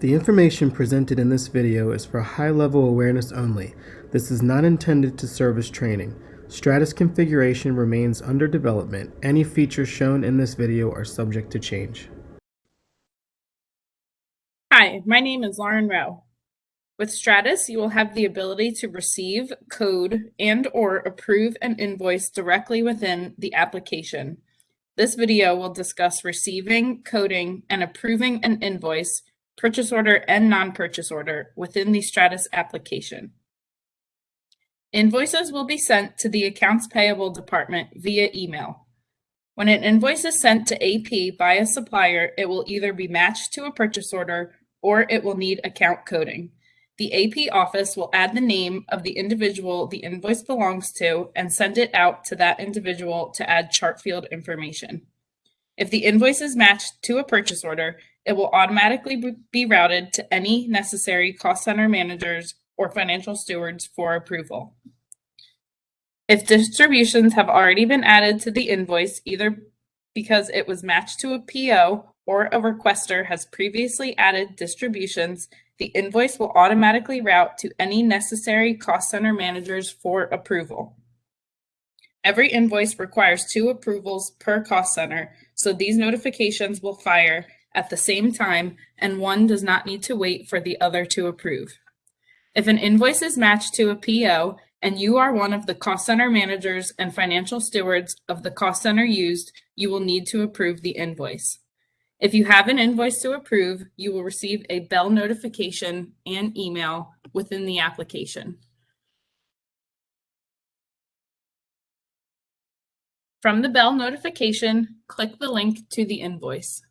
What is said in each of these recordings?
The information presented in this video is for high-level awareness only. This is not intended to serve as training. Stratus configuration remains under development. Any features shown in this video are subject to change. Hi, my name is Lauren Rowe. With Stratus, you will have the ability to receive, code, and or approve an invoice directly within the application. This video will discuss receiving, coding, and approving an invoice, purchase order, and non-purchase order within the Stratus application. Invoices will be sent to the Accounts Payable Department via email. When an invoice is sent to AP by a supplier, it will either be matched to a purchase order or it will need account coding. The AP office will add the name of the individual the invoice belongs to and send it out to that individual to add chart field information. If the invoice is matched to a purchase order, it will automatically be routed to any necessary cost center managers or financial stewards for approval. If distributions have already been added to the invoice, either because it was matched to a PO or a requester has previously added distributions, the invoice will automatically route to any necessary cost center managers for approval. Every invoice requires two approvals per cost center, so these notifications will fire at the same time and one does not need to wait for the other to approve. If an invoice is matched to a PO and you are one of the cost center managers and financial stewards of the cost center used, you will need to approve the invoice. If you have an invoice to approve, you will receive a bell notification and email within the application. From the bell notification, click the link to the invoice.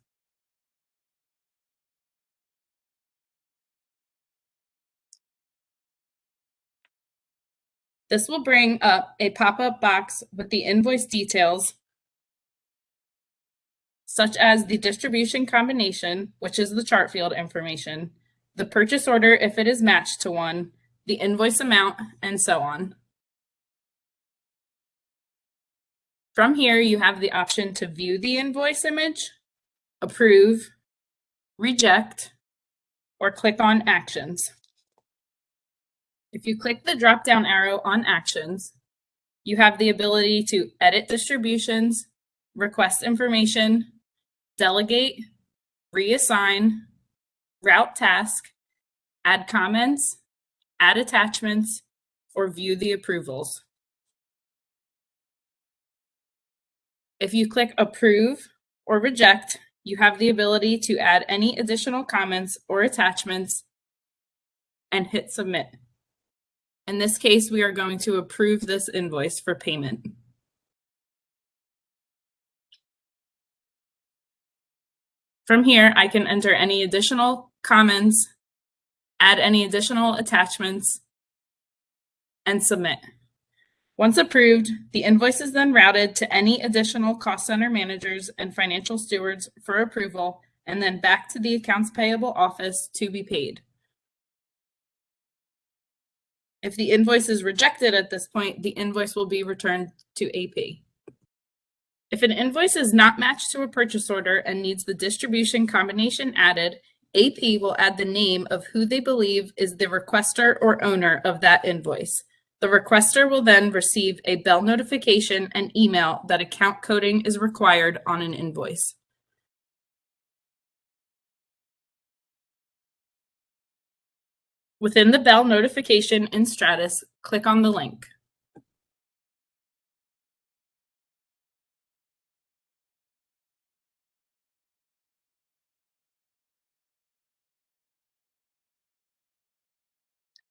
This will bring up a pop-up box with the invoice details such as the distribution combination, which is the chart field information, the purchase order if it is matched to one, the invoice amount, and so on. From here, you have the option to view the invoice image, approve, reject, or click on Actions. If you click the drop-down arrow on Actions, you have the ability to edit distributions, request information, delegate, reassign, route task, add comments, add attachments, or view the approvals. If you click approve or reject, you have the ability to add any additional comments or attachments and hit submit. In this case, we are going to approve this invoice for payment. From here, I can enter any additional comments, add any additional attachments, and submit. Once approved, the invoice is then routed to any additional cost center managers and financial stewards for approval, and then back to the accounts payable office to be paid. If the invoice is rejected at this point, the invoice will be returned to AP. If an invoice is not matched to a purchase order and needs the distribution combination added, AP will add the name of who they believe is the requester or owner of that invoice. The requester will then receive a bell notification and email that account coding is required on an invoice. Within the bell notification in Stratus, click on the link.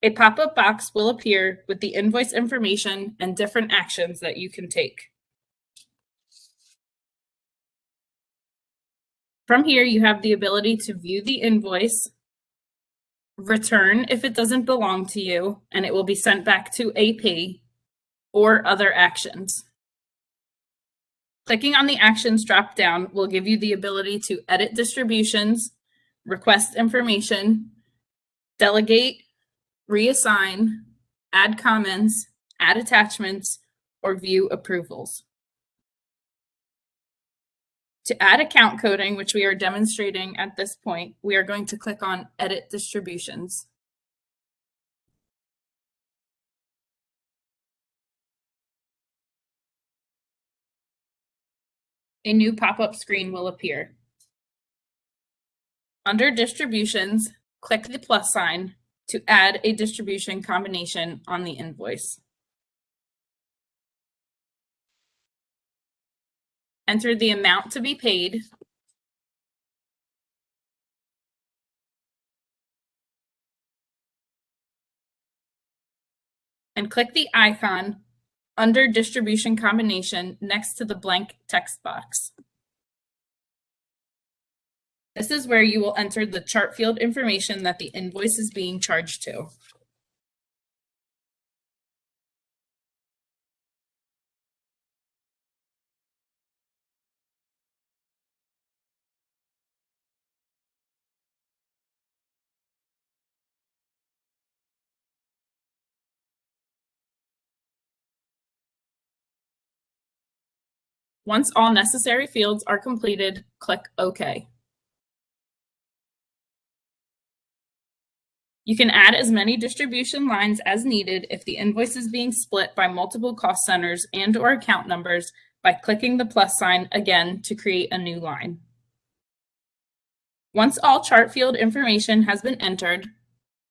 A pop-up box will appear with the invoice information and different actions that you can take. From here, you have the ability to view the invoice, return if it doesn't belong to you, and it will be sent back to AP, or other actions. Clicking on the Actions drop-down will give you the ability to edit distributions, request information, delegate, reassign, add comments, add attachments, or view approvals. To add account coding, which we are demonstrating at this point, we are going to click on Edit Distributions. A new pop-up screen will appear. Under Distributions, click the plus sign to add a distribution combination on the invoice. Enter the amount to be paid. And click the icon under distribution combination next to the blank text box. This is where you will enter the chart field information that the invoice is being charged to. Once all necessary fields are completed, click OK. You can add as many distribution lines as needed if the invoice is being split by multiple cost centers and or account numbers by clicking the plus sign again to create a new line. Once all chart field information has been entered,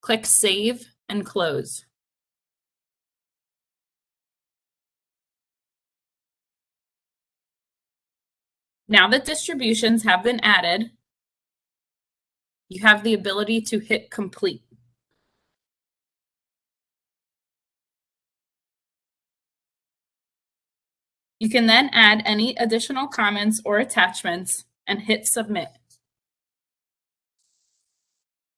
click Save and Close. Now that distributions have been added, you have the ability to hit Complete. You can then add any additional comments or attachments and hit submit.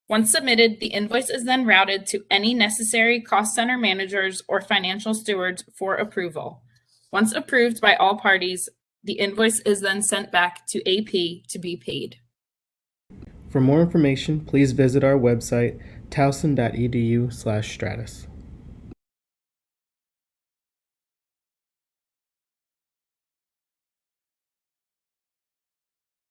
Once submitted, the invoice is then routed to any necessary cost center managers or financial stewards for approval. Once approved by all parties, the invoice is then sent back to AP to be paid. For more information, please visit our website, towson.edu slash stratus.